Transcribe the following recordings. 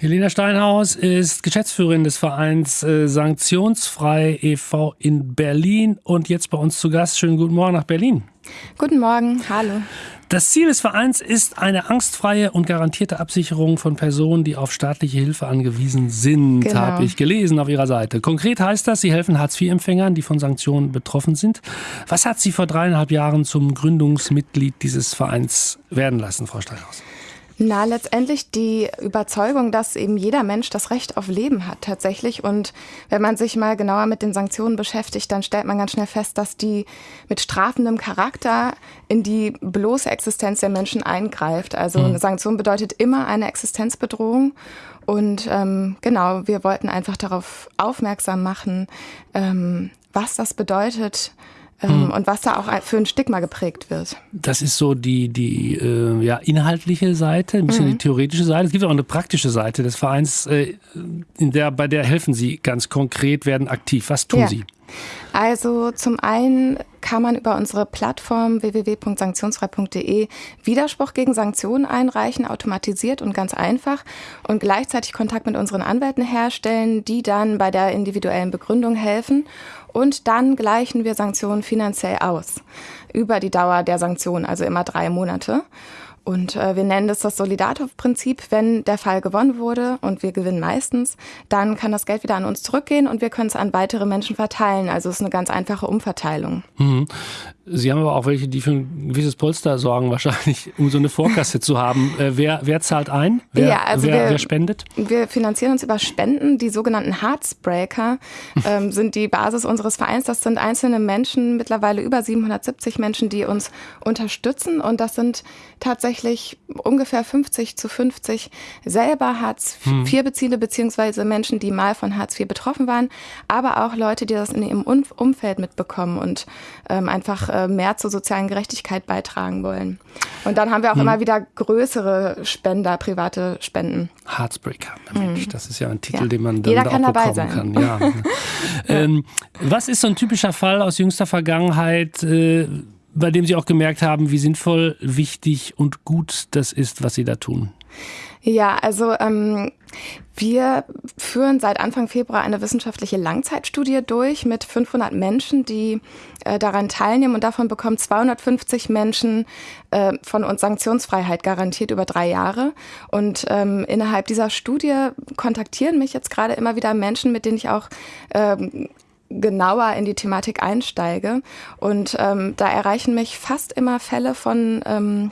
Helena Steinhaus ist Geschäftsführerin des Vereins äh, Sanktionsfrei e.V. in Berlin und jetzt bei uns zu Gast. Schönen guten Morgen nach Berlin. Guten Morgen, hallo. Das Ziel des Vereins ist eine angstfreie und garantierte Absicherung von Personen, die auf staatliche Hilfe angewiesen sind, genau. habe ich gelesen auf Ihrer Seite. Konkret heißt das, Sie helfen Hartz-IV-Empfängern, die von Sanktionen betroffen sind. Was hat Sie vor dreieinhalb Jahren zum Gründungsmitglied dieses Vereins werden lassen, Frau Steinhaus? Na, letztendlich die Überzeugung, dass eben jeder Mensch das Recht auf Leben hat tatsächlich. Und wenn man sich mal genauer mit den Sanktionen beschäftigt, dann stellt man ganz schnell fest, dass die mit strafendem Charakter in die bloße Existenz der Menschen eingreift. Also eine Sanktion bedeutet immer eine Existenzbedrohung. Und ähm, genau, wir wollten einfach darauf aufmerksam machen, ähm, was das bedeutet, mhm. und was da auch für ein Stigma geprägt wird. Das ist so die, die äh, ja, inhaltliche Seite, ein bisschen mhm. die theoretische Seite. Es gibt auch eine praktische Seite des Vereins, äh, in der, bei der helfen Sie ganz konkret, werden aktiv. Was tun ja. Sie? Also zum einen kann man über unsere Plattform www.sanktionsfrei.de Widerspruch gegen Sanktionen einreichen, automatisiert und ganz einfach und gleichzeitig Kontakt mit unseren Anwälten herstellen, die dann bei der individuellen Begründung helfen und dann gleichen wir Sanktionen finanziell aus über die Dauer der Sanktionen, also immer drei Monate. Und äh, wir nennen das das Solidartov-Prinzip. Wenn der Fall gewonnen wurde und wir gewinnen meistens, dann kann das Geld wieder an uns zurückgehen und wir können es an weitere Menschen verteilen. Also es ist eine ganz einfache Umverteilung. Mhm. Sie haben aber auch welche, die für ein gewisses Polster sorgen, wahrscheinlich, um so eine Vorkasse zu haben. Äh, wer, wer zahlt ein? Wer, ja, also wer, wir, wer spendet? Wir finanzieren uns über Spenden. Die sogenannten Heartsbreaker ähm, sind die Basis unseres Vereins. Das sind einzelne Menschen, mittlerweile über 770 Menschen, die uns unterstützen. Und das sind tatsächlich ungefähr 50 zu 50 selber Hartz IV hm. beziehende, beziehungsweise Menschen, die mal von Hartz IV betroffen waren, aber auch Leute, die das in ihrem Umfeld mitbekommen und ähm, einfach äh, mehr zur sozialen Gerechtigkeit beitragen wollen. Und dann haben wir auch hm. immer wieder größere Spender, private Spenden. Heartsbreaker, Mensch, hm. das ist ja ein Titel, ja. den man dann Jeder kann auch dabei sein. kann. Ja. ähm, was ist so ein typischer Fall aus jüngster Vergangenheit? Äh, bei dem Sie auch gemerkt haben, wie sinnvoll, wichtig und gut das ist, was Sie da tun? Ja, also ähm, wir führen seit Anfang Februar eine wissenschaftliche Langzeitstudie durch mit 500 Menschen, die äh, daran teilnehmen und davon bekommen 250 Menschen äh, von uns Sanktionsfreiheit garantiert über drei Jahre. Und ähm, innerhalb dieser Studie kontaktieren mich jetzt gerade immer wieder Menschen, mit denen ich auch ähm, genauer in die Thematik einsteige. Und ähm, da erreichen mich fast immer Fälle von ähm,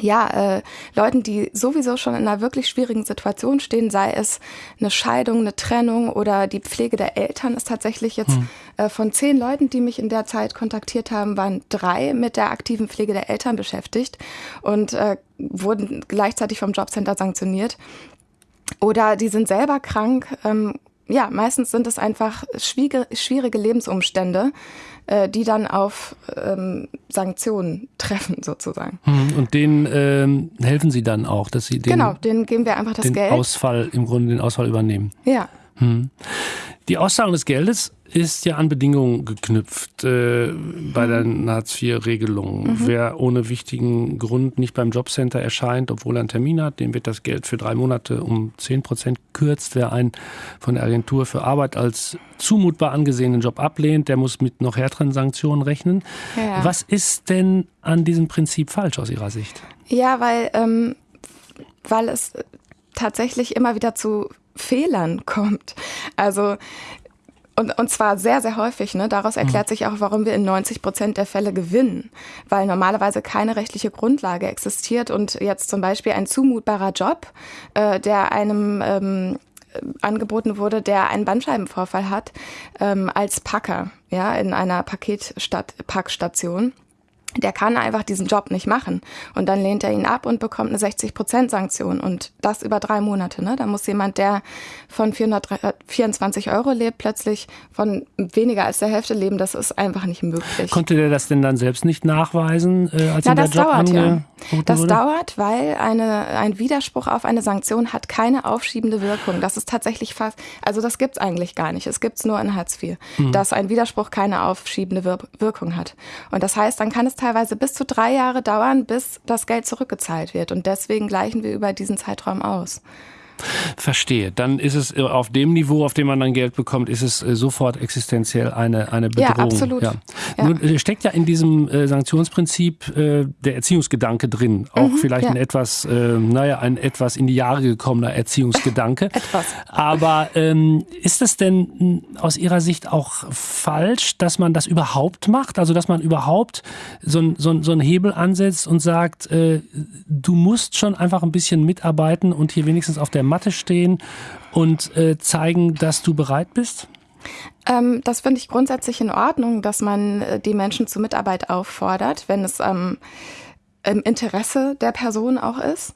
ja, äh, Leuten, die sowieso schon in einer wirklich schwierigen Situation stehen, sei es eine Scheidung, eine Trennung oder die Pflege der Eltern, ist tatsächlich jetzt hm. äh, von zehn Leuten, die mich in der Zeit kontaktiert haben, waren drei mit der aktiven Pflege der Eltern beschäftigt und äh, wurden gleichzeitig vom Jobcenter sanktioniert. Oder die sind selber krank ähm, ja, meistens sind es einfach schwierige, schwierige Lebensumstände, äh, die dann auf ähm, Sanktionen treffen, sozusagen. Hm, und denen ähm, helfen Sie dann auch, dass Sie den, genau, denen geben wir einfach das den Geld. Ausfall, im Grunde den Ausfall übernehmen. Ja. Hm. Die Auszahlung des Geldes ist ja an Bedingungen geknüpft äh, bei der Hartz-IV-Regelung. Mhm. Wer ohne wichtigen Grund nicht beim Jobcenter erscheint, obwohl er einen Termin hat, dem wird das Geld für drei Monate um 10 Prozent kürzt. Wer einen von der Agentur für Arbeit als zumutbar angesehenen Job ablehnt, der muss mit noch härteren Sanktionen rechnen. Ja. Was ist denn an diesem Prinzip falsch aus Ihrer Sicht? Ja, weil, ähm, weil es tatsächlich immer wieder zu Fehlern kommt. Also und, und zwar sehr, sehr häufig. Ne? Daraus mhm. erklärt mhm. sich auch, warum wir in 90 Prozent der Fälle gewinnen. Weil normalerweise keine rechtliche Grundlage existiert und jetzt zum Beispiel ein zumutbarer Job, äh, der einem ähm, angeboten wurde, der einen Bandscheibenvorfall hat, ähm, als Packer ja, in einer Paketpackstation der kann einfach diesen Job nicht machen. Und dann lehnt er ihn ab und bekommt eine 60-Prozent-Sanktion. Und das über drei Monate. Ne? Da muss jemand, der von 424 Euro lebt, plötzlich von weniger als der Hälfte leben. Das ist einfach nicht möglich. Konnte der das denn dann selbst nicht nachweisen, äh, als Na, das der Job dauert, ja. Das wurde? dauert, weil eine, ein Widerspruch auf eine Sanktion hat keine aufschiebende Wirkung. Das ist tatsächlich fast, also das gibt's eigentlich gar nicht. Es gibt's nur in Hartz IV, mhm. dass ein Widerspruch keine aufschiebende Wir Wirkung hat. Und das heißt, dann kann es teilweise bis zu drei Jahre dauern, bis das Geld zurückgezahlt wird. Und deswegen gleichen wir über diesen Zeitraum aus. Verstehe. Dann ist es äh, auf dem Niveau, auf dem man dann Geld bekommt, ist es äh, sofort existenziell eine, eine Bedrohung. Ja, absolut. Ja. Ja. Nun äh, steckt ja in diesem Sanktionsprinzip der Erziehungsgedanke drin. Auch mhm, vielleicht ja. ein etwas, naja, ein etwas in die Jahre gekommener Erziehungsgedanke. etwas. Aber ähm, ist es denn hm, aus Ihrer Sicht auch falsch, dass man das überhaupt macht? Also, dass man überhaupt so, so, so einen Hebel ansetzt und sagt, äh, du musst schon einfach ein bisschen mitarbeiten und hier wenigstens auf der Matte stehen und äh, zeigen, dass du bereit bist? Ähm, das finde ich grundsätzlich in Ordnung, dass man äh, die Menschen zur Mitarbeit auffordert, wenn es ähm, im Interesse der Person auch ist.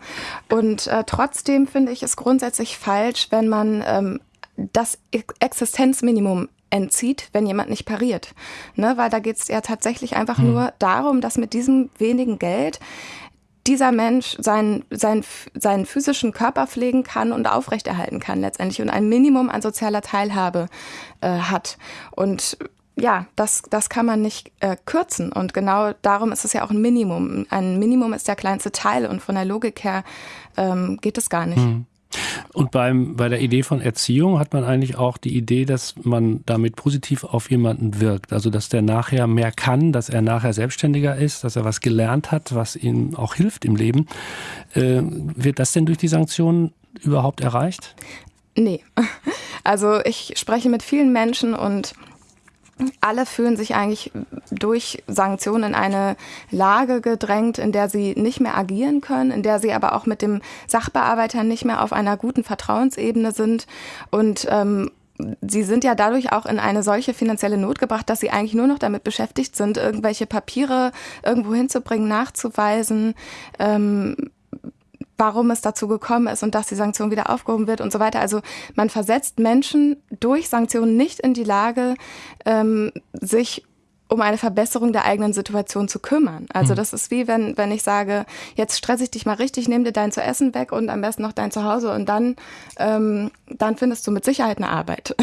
Und äh, trotzdem finde ich es grundsätzlich falsch, wenn man ähm, das Existenzminimum entzieht, wenn jemand nicht pariert. Ne? Weil da geht es ja tatsächlich einfach hm. nur darum, dass mit diesem wenigen Geld dieser Mensch seinen, seinen, seinen physischen Körper pflegen kann und aufrechterhalten kann letztendlich und ein Minimum an sozialer Teilhabe äh, hat. Und ja, das, das kann man nicht äh, kürzen. Und genau darum ist es ja auch ein Minimum. Ein Minimum ist der kleinste Teil und von der Logik her ähm, geht es gar nicht. Hm. Und beim, bei der Idee von Erziehung hat man eigentlich auch die Idee, dass man damit positiv auf jemanden wirkt. Also, dass der nachher mehr kann, dass er nachher selbstständiger ist, dass er was gelernt hat, was ihm auch hilft im Leben. Äh, wird das denn durch die Sanktionen überhaupt erreicht? Nee. Also, ich spreche mit vielen Menschen und alle fühlen sich eigentlich durch Sanktionen in eine Lage gedrängt, in der sie nicht mehr agieren können, in der sie aber auch mit dem Sachbearbeiter nicht mehr auf einer guten Vertrauensebene sind. Und ähm, Sie sind ja dadurch auch in eine solche finanzielle Not gebracht, dass sie eigentlich nur noch damit beschäftigt sind, irgendwelche Papiere irgendwo hinzubringen, nachzuweisen, ähm, warum es dazu gekommen ist und dass die Sanktion wieder aufgehoben wird und so weiter. Also man versetzt Menschen durch Sanktionen nicht in die Lage, ähm, sich um eine Verbesserung der eigenen Situation zu kümmern. Also hm. das ist wie wenn, wenn ich sage, jetzt stress ich dich mal richtig, nimm dir dein zu essen weg und am besten noch dein Zuhause und dann, ähm, dann findest du mit Sicherheit eine Arbeit.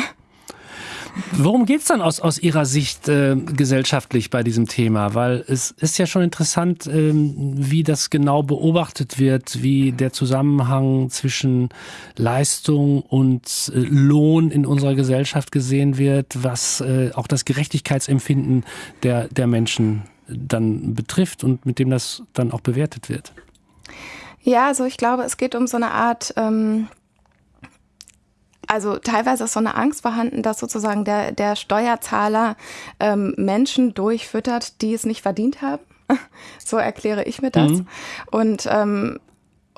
Worum geht es dann aus, aus Ihrer Sicht äh, gesellschaftlich bei diesem Thema? Weil es ist ja schon interessant, ähm, wie das genau beobachtet wird, wie der Zusammenhang zwischen Leistung und äh, Lohn in unserer Gesellschaft gesehen wird, was äh, auch das Gerechtigkeitsempfinden der, der Menschen dann betrifft und mit dem das dann auch bewertet wird. Ja, also ich glaube, es geht um so eine Art ähm, also teilweise ist so eine Angst vorhanden, dass sozusagen der, der Steuerzahler ähm, Menschen durchfüttert, die es nicht verdient haben. so erkläre ich mir das. Mhm. Und ähm,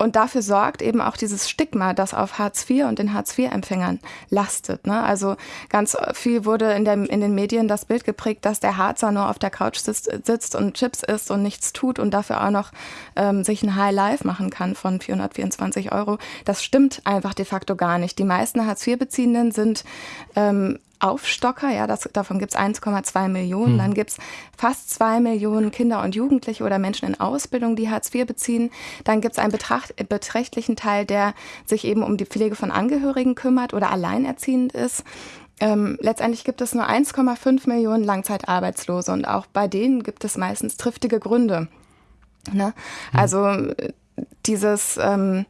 und dafür sorgt eben auch dieses Stigma, das auf Hartz IV und den Hartz-IV-Empfängern lastet. Ne? Also ganz viel wurde in, der, in den Medien das Bild geprägt, dass der Harzer nur auf der Couch sitzt, sitzt und Chips isst und nichts tut und dafür auch noch ähm, sich ein High Life machen kann von 424 Euro. Das stimmt einfach de facto gar nicht. Die meisten Hartz-IV-Beziehenden sind ähm, Aufstocker, ja, das, davon gibt es 1,2 Millionen. Hm. Dann gibt es fast zwei Millionen Kinder und Jugendliche oder Menschen in Ausbildung, die Hartz IV beziehen. Dann gibt es einen betracht, beträchtlichen Teil, der sich eben um die Pflege von Angehörigen kümmert oder alleinerziehend ist. Ähm, letztendlich gibt es nur 1,5 Millionen Langzeitarbeitslose und auch bei denen gibt es meistens triftige Gründe. Ne? Hm. Also dieses ähm,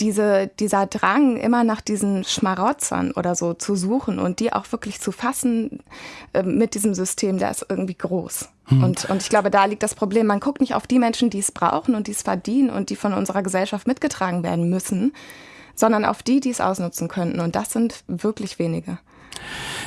diese, dieser Drang, immer nach diesen Schmarotzern oder so zu suchen und die auch wirklich zu fassen äh, mit diesem System, der ist irgendwie groß. Hm. Und, und ich glaube, da liegt das Problem. Man guckt nicht auf die Menschen, die es brauchen und die es verdienen und die von unserer Gesellschaft mitgetragen werden müssen, sondern auf die, die es ausnutzen könnten. Und das sind wirklich wenige.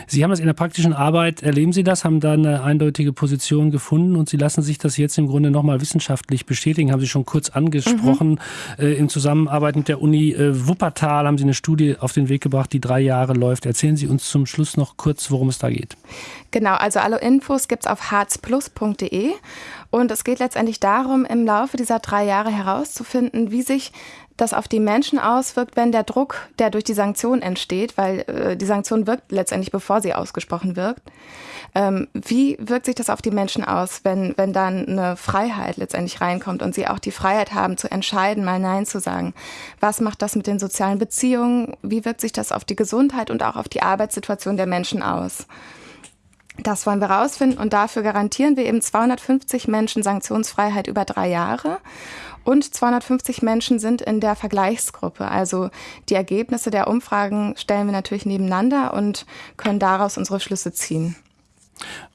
Sie haben es in der praktischen Arbeit, erleben Sie das, haben da eine eindeutige Position gefunden und Sie lassen sich das jetzt im Grunde nochmal wissenschaftlich bestätigen, haben Sie schon kurz angesprochen. Mhm. Äh, in Zusammenarbeit mit der Uni äh, Wuppertal haben Sie eine Studie auf den Weg gebracht, die drei Jahre läuft. Erzählen Sie uns zum Schluss noch kurz, worum es da geht. Genau, also alle Infos gibt es auf harzplus.de und es geht letztendlich darum, im Laufe dieser drei Jahre herauszufinden, wie sich das auf die Menschen auswirkt, wenn der Druck, der durch die Sanktion entsteht, weil äh, die Sanktion wirkt letztendlich, bevor sie ausgesprochen wirkt. Ähm, wie wirkt sich das auf die Menschen aus, wenn, wenn dann eine Freiheit letztendlich reinkommt und sie auch die Freiheit haben zu entscheiden, mal Nein zu sagen? Was macht das mit den sozialen Beziehungen? Wie wirkt sich das auf die Gesundheit und auch auf die Arbeitssituation der Menschen aus? Das wollen wir rausfinden und dafür garantieren wir eben 250 Menschen Sanktionsfreiheit über drei Jahre. Und 250 Menschen sind in der Vergleichsgruppe. Also die Ergebnisse der Umfragen stellen wir natürlich nebeneinander und können daraus unsere Schlüsse ziehen.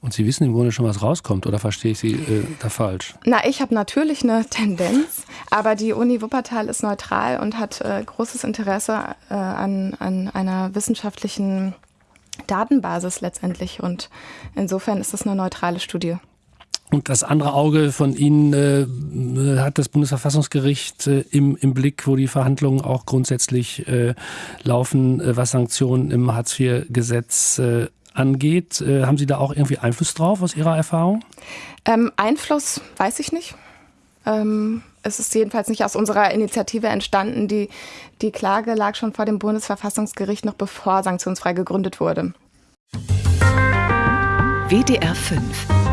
Und Sie wissen im Grunde schon, was rauskommt, oder verstehe ich Sie äh, da falsch? Na, ich habe natürlich eine Tendenz, aber die Uni Wuppertal ist neutral und hat äh, großes Interesse äh, an, an einer wissenschaftlichen Datenbasis letztendlich. Und insofern ist das eine neutrale Studie. Und das andere Auge von Ihnen äh, hat das Bundesverfassungsgericht äh, im, im Blick, wo die Verhandlungen auch grundsätzlich äh, laufen, äh, was Sanktionen im Hartz-IV-Gesetz äh, angeht. Äh, haben Sie da auch irgendwie Einfluss drauf aus Ihrer Erfahrung? Ähm, Einfluss weiß ich nicht. Ähm, es ist jedenfalls nicht aus unserer Initiative entstanden. Die, die Klage lag schon vor dem Bundesverfassungsgericht, noch bevor sanktionsfrei gegründet wurde. WDR 5